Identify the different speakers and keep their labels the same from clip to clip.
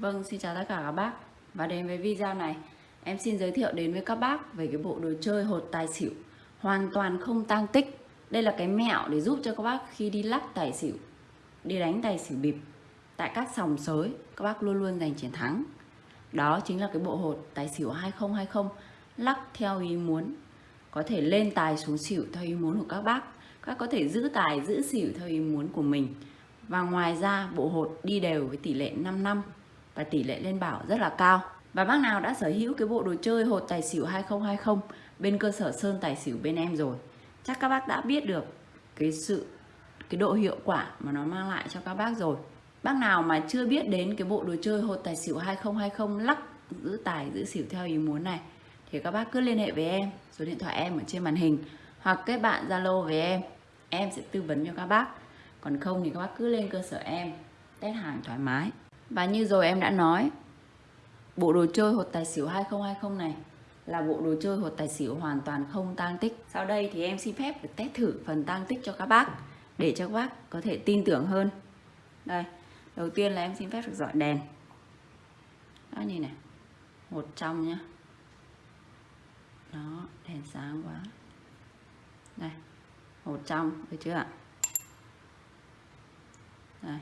Speaker 1: Vâng, xin chào tất cả các bác. Và đến với video này Em xin giới thiệu đến với các bác về cái bộ đồ chơi hột tài xỉu. Hoàn toàn không tăng tích. Đây là cái mẹo để giúp cho các bác khi đi lắc tài xỉu Đi đánh tài xỉu bịp Tại các sòng sới Các bác luôn luôn giành chiến thắng. Đó chính là cái bộ hột tài xỉu 2020 Lắc theo ý muốn. Có thể lên tài xuống xỉu theo ý muốn của các bác. Các có thể giữ tài giữ xỉu theo ý muốn của mình. Và ngoài ra bộ hột đi đều với tỷ lệ 5 năm và tỷ lệ lên bảo rất là cao. Và bác nào đã sở hữu cái bộ đồ chơi hột tài xỉu 2020 bên cơ sở Sơn Tài xỉu bên em rồi. Chắc các bác đã biết được cái sự cái độ hiệu quả mà nó mang lại cho các bác rồi. Bác nào mà chưa biết đến cái bộ đồ chơi hột tài xỉu 2020 lắc giữ tài giữ xỉu theo ý muốn này thì các bác cứ liên hệ với em, số điện thoại em ở trên màn hình hoặc kết bạn Zalo với em. Em sẽ tư vấn cho các bác. Còn không thì các bác cứ lên cơ sở em test hàng thoải mái. Và như rồi em đã nói, bộ đồ chơi hột tài xỉu 2020 này là bộ đồ chơi hột tài xỉu hoàn toàn không tang tích. Sau đây thì em xin phép được test thử phần tang tích cho các bác để cho các bác có thể tin tưởng hơn. Đây, đầu tiên là em xin phép được dọi đèn. Đó nhìn này, một trong nhá. Đó, đèn sáng quá. Đây, một trong, được chưa ạ? Đây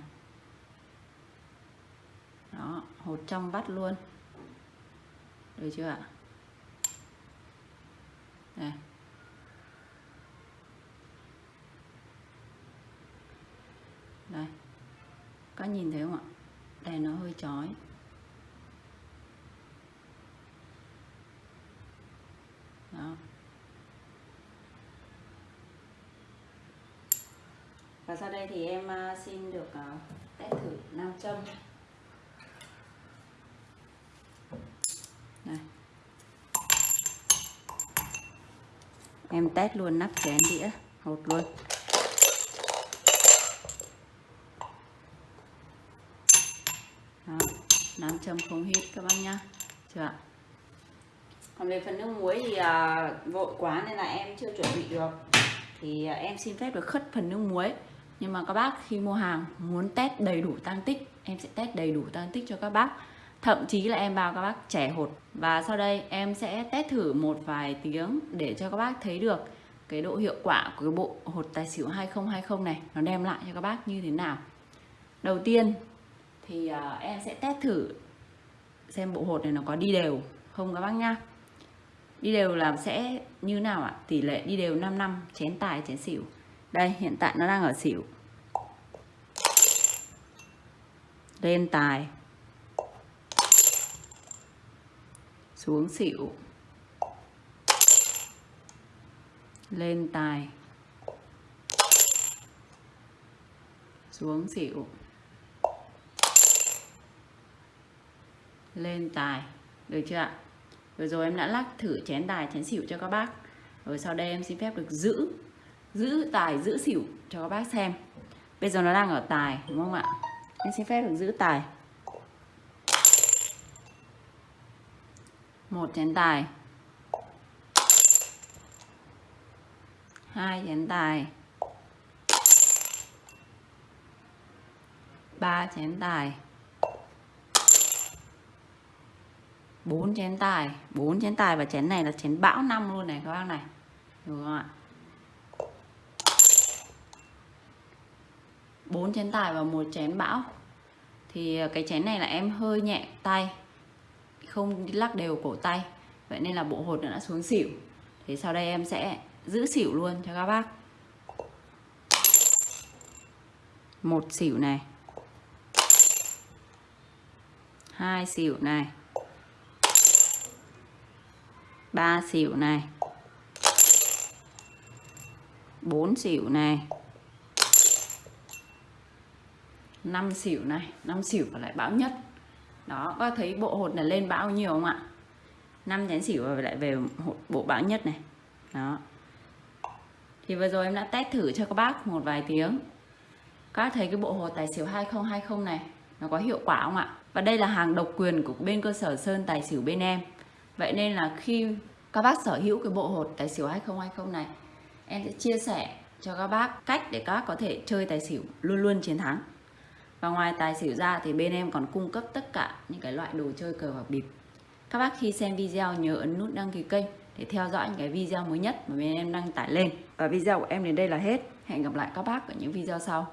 Speaker 1: hột trong vắt luôn. Được chưa ạ? Đây. Đây. Có nhìn thấy không ạ? Đèn nó hơi chói. Đó. Và sau đây thì em à, xin được à, test thử nam châm. Em test luôn nắp chén đĩa hột luôn. Đó nam châm không hít các bác nhá. Chưa ạ? Còn về phần nước muối thì à, vội quá nên là em chưa chuẩn bị được. Thì à, em xin phép được khất phần nước muối. Nhưng mà các bác khi mua hàng muốn test đầy đủ tăng tích em sẽ test đầy đủ tăng tích cho các bác thậm chí là em bao các bác trẻ hột và sau đây em sẽ test thử một vài tiếng để cho các bác thấy được cái độ hiệu quả của cái bộ hột tài xỉu 2020 này nó đem lại cho các bác như thế nào. Đầu tiên thì à, em sẽ test thử xem bộ hột này nó có đi đều không các bác nhá. Đi đều là sẽ như nào ạ? Tỷ lệ đi đều 5 năm, chén tài, chén xỉu. Đây, hiện tại nó đang ở xỉu. Lên tài. Xuống xỉu. Lên tài. Xuống xỉu. Lên tài. Được chưa ạ? Vừa rồi em đã lắc thử chén tài, chén xỉu cho các bác. Rồi sau đây em xin phép được giữ giữ tài, giữ xỉu cho các bác xem. Bây giờ nó đang ở tài, đúng không ạ? Em xin phép được giữ tài. Một chén tài. Hai chén tài. Ba chén tài. Bốn chén tài. Bốn chén tài và chén này là chén bão năm luôn này, các bác này. Đúng không ạ? Bốn chén tài và một chén bão. Thì ờ, cái chén này là em hơi nhẹ tay không lắc đều cổ tay. Vậy nên là bộ hột đã xuống xỉu. Thì sau đây em sẽ giữ xỉu luôn cho các bác. Một xỉu này. Hai xỉu này. Ba xỉu này. Bốn xỉu này. Năm xỉu này. Năm xỉu và lại bão nhất đó, có thấy bộ hột là lên bao nhiêu không ạ? Năm chén xỉu và lại về bộ bão nhất này. Đó. Thì vừa rồi em đã test thử cho các bác một vài tiếng. Các bác thấy cái bộ hột tài xỉu 2020 này, nó có hiệu quả không ạ? Và đây là hàng độc quyền của bên cơ sở Sơn Tài xỉu bên em. Vậy nên là khi các bác sở hữu cái bộ hột tài xỉu 2020 này, em sẽ chia sẻ cho các bác cách để các bác có thể chơi tài xỉu luôn luôn chiến thắng và ngoài tài xỉu ra thì bên em còn cung cấp tất cả những cái loại đồ chơi cờ bạc bịp. Các bác khi xem video nhớ ấn nút đăng ký kênh để theo dõi những cái video mới nhất mà bên em đăng tải lên. Và video của em đến đây là hết. Hẹn gặp lại các bác ở những video sau